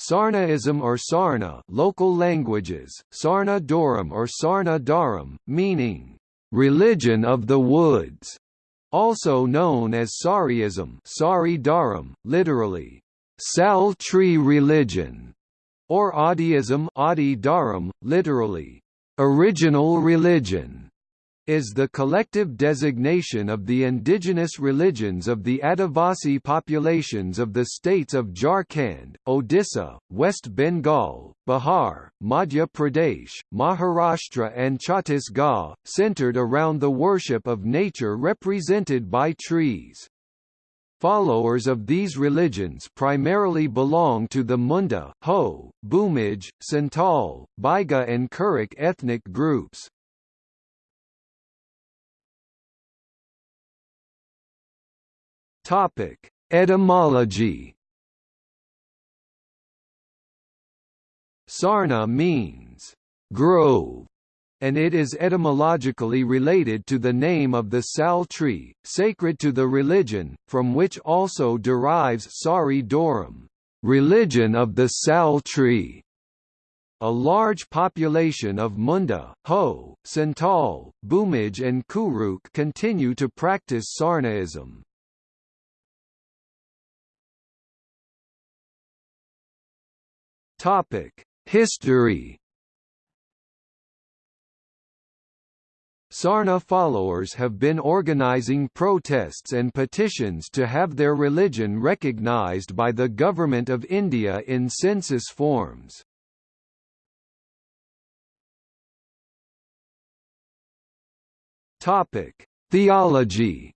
Sarnaism or Sarna local languages, Sarna Doram or Sarna Dharam, meaning, "...religion of the woods", also known as Sariism Sari Dharam, literally, "...sal tree religion", or Adiism Adi Dharam, literally, "...original religion" is the collective designation of the indigenous religions of the Adivasi populations of the states of Jharkhand, Odisha, West Bengal, Bihar, Madhya Pradesh, Maharashtra and Chhattisgarh, centered around the worship of nature represented by trees. Followers of these religions primarily belong to the Munda, Ho, Bhumij, Santal, Baiga and Kurukh ethnic groups. Topic: Etymology. Sarna means grove, and it is etymologically related to the name of the sal tree, sacred to the religion, from which also derives Sari Doram, religion of the sal tree. A large population of Munda, Ho, Santal, Bhumij and Kurukh continue to practice Sarnaism. Topic: History. Sarna followers have been organizing protests and petitions to have their religion recognized by the Government of India in census forms. Topic: Theology.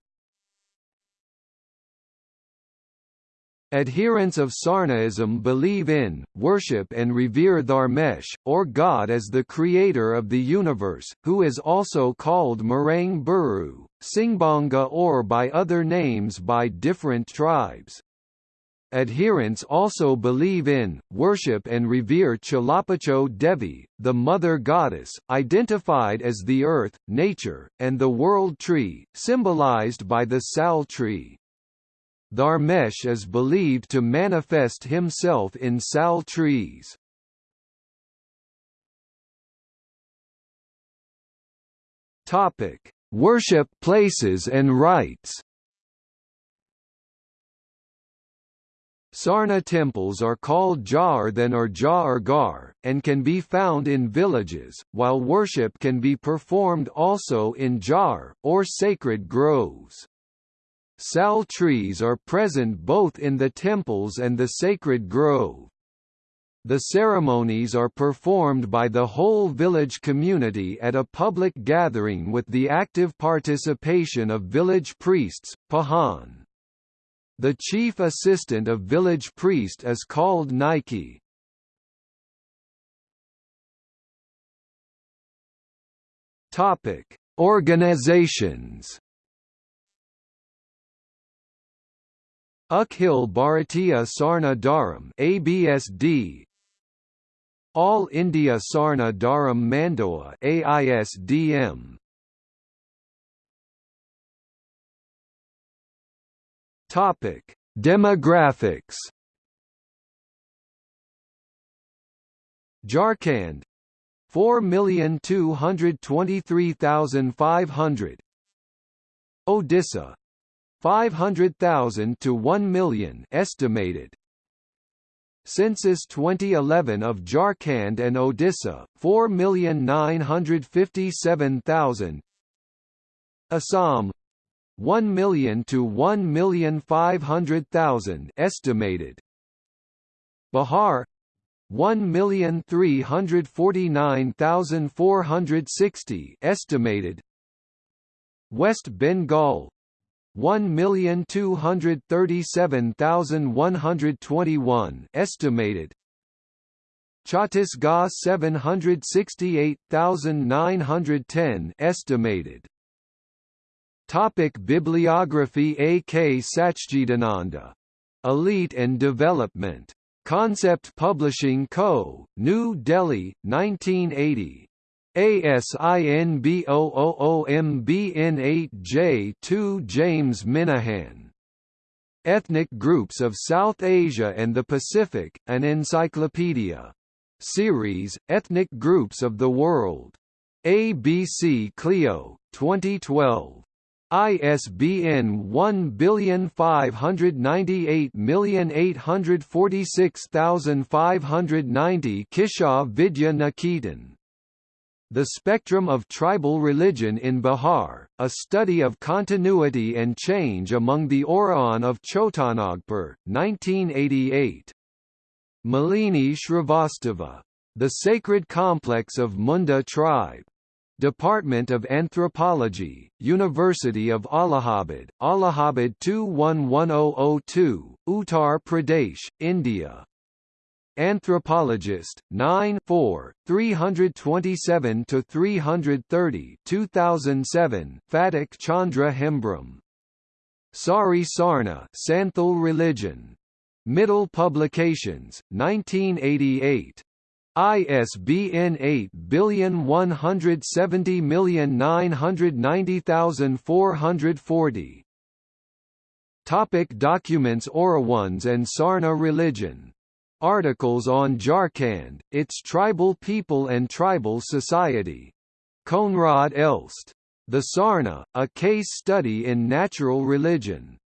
Adherents of Sarnaism believe in, worship and revere Dharmesh, or God as the creator of the universe, who is also called Marang Buru, Singbonga or by other names by different tribes. Adherents also believe in, worship and revere Chalapacho Devi, the mother goddess, identified as the earth, nature, and the world tree, symbolized by the sal tree. Dharmesh is believed to manifest himself in sal trees. Topic: Worship places and rites. Sarna temples are called Jardhan or Jar Gar, and can be found in villages, while worship can be performed also in Jar, or sacred groves. Sal trees are present both in the temples and the sacred grove. The ceremonies are performed by the whole village community at a public gathering with the active participation of village priests, Pahan. The chief assistant of village priest is called Nike. Topic: Organizations Akhil Bharatiya Sarna Dharam ABSD All India Sarna Dharam Mandoa AISDM Topic Demographics. Jharkhand 4,223,500 Odisha 500,000 to 1 million estimated. Census 2011 of Jharkhand and Odisha 4,957,000 Assam 1 million to 1,500,000 estimated. Bihar 1,349,460 estimated. West Bengal 1,237,121 estimated Chhattisgarh 768,910 estimated Topic Bibliography A. K. Sachchidananda. Elite and Development. Concept Publishing Co., New Delhi, 1980. ASIN B000MBN8J2 James Minahan Ethnic Groups of South Asia and the Pacific, an encyclopedia. Series, Ethnic Groups of the World. ABC Clio, 2012. ISBN 1598846590 Kishor Vidya Niketan the Spectrum of Tribal Religion in Bihar, a study of continuity and change among the Oraon of Chotanagpur, 1988. Malini Shrivastava. The Sacred Complex of Munda Tribe. Department of Anthropology, University of Allahabad, Allahabad 211002, Uttar Pradesh, India. Anthropologist, 9 4, 327–330 2007, Phatik Chandra Hembram. Sari Sarna Santhal Religion. Mittal Publications, 1988. ISBN 817090440. Topic documents Oraons and Sarna religion Articles on Jharkhand, its tribal people and tribal society. Koenraad Elst. The Sarna, a case study in natural religion.